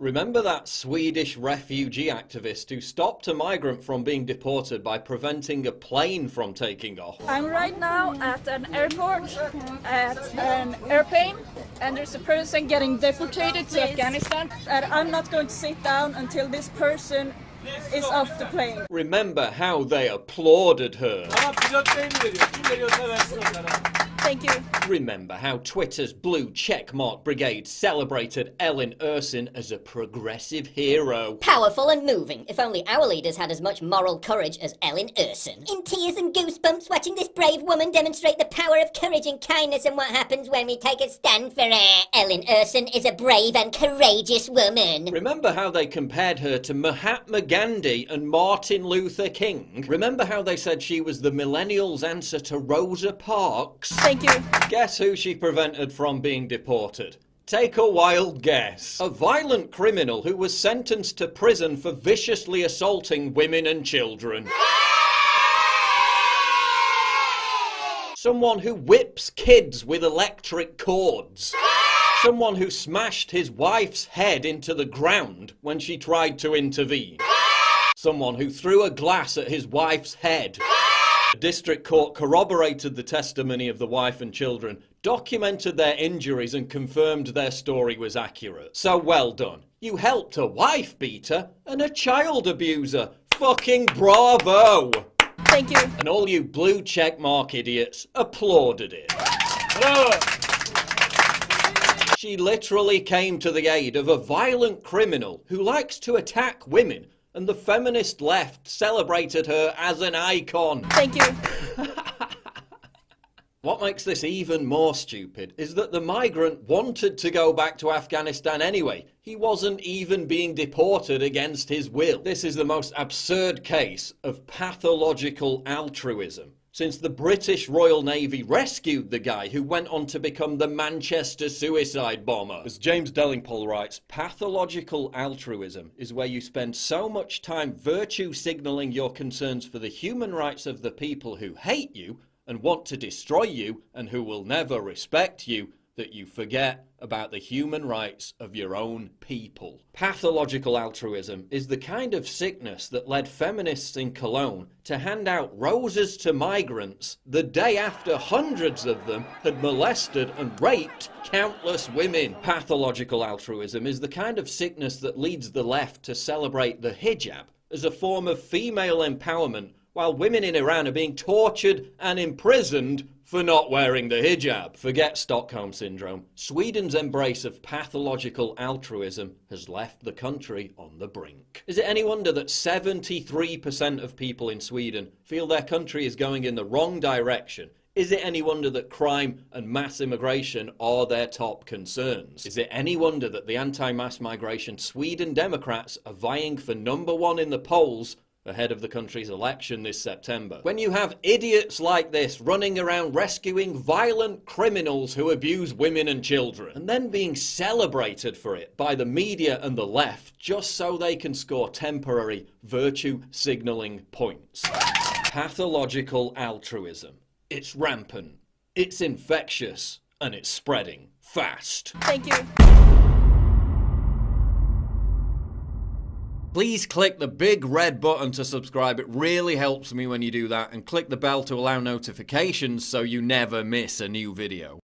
Remember that Swedish refugee activist who stopped a migrant from being deported by preventing a plane from taking off? I'm right now at an airport, at an airplane, and there's a person getting deported to Afghanistan, and I'm not going to sit down until this person is off the plane. Remember how they applauded her? Ama pilot beyin veriyor. Kim veriyorsa versin onlara. Thank you. Remember how Twitter's blue checkmark brigade celebrated Elin Ersson as a progressive hero? Powerful and moving. If only our leaders had as much moral courage as Elin Ersson. In tears and goosebumps watching this brave woman demonstrate the power of courage and kindness and what happens when we take a stand for her. Elin Ersson is a brave and courageous woman. Remember how they compared her to Mahatma Gandhi and Martin Luther King? Remember how they said she was the millennials' answer to Rosa Parks? Thank you. Guess who she prevented from being deported? Take a wild guess. A violent criminal who was sentenced to prison for viciously assaulting women and children. Someone who whips kids with electric cords. Someone who smashed his wife's head into the ground when she tried to intervene. Someone who threw a glass at his wife's head. The district court corroborated the testimony of the wife and children, documented their injuries, and confirmed their story was accurate. So well done. You helped a wife beater and a child abuser. Fucking bravo! Thank you. And all you blue checkmark idiots applauded it. She literally came to the aid of a violent criminal who likes to attack women, and the feminist left celebrated her as an icon. Thank you. What makes this even more stupid is that the migrant wanted to go back to Afghanistan anyway. He wasn't even being deported against his will. This is the most absurd case of pathological altruism. Since the British Royal Navy rescued the guy who went on to become the Manchester suicide bomber. As James Delingpole writes, pathological altruism is where you spend so much time virtue signalling your concerns for the human rights of the people who hate you and want to destroy you and who will never respect you that you forget about the human rights of your own people. Pathological altruism is the kind of sickness that led feminists in Cologne to hand out roses to migrants the day after hundreds of them had molested and raped countless women. Pathological altruism is the kind of sickness that leads the left to celebrate the hijab as a form of female empowerment while women in Iran are being tortured and imprisoned for not wearing the hijab. Forget Stockholm Syndrome. Sweden's embrace of pathological altruism has left the country on the brink. Is it any wonder that 73% of people in Sweden feel their country is going in the wrong direction? Is it any wonder that crime and mass immigration are their top concerns? Is it any wonder that the anti-mass migration Sweden Democrats are vying for number one in the polls ahead of the country's election this September. When you have idiots like this running around rescuing violent criminals who abuse women and children, and then being celebrated for it by the media and the left just so they can score temporary virtue signalling points. Pathological altruism. It's rampant, it's infectious, and it's spreading fast. Thank you. Please click the big red button to subscribe. It really helps me when you do that. And click the bell to allow notifications so you never miss a new video.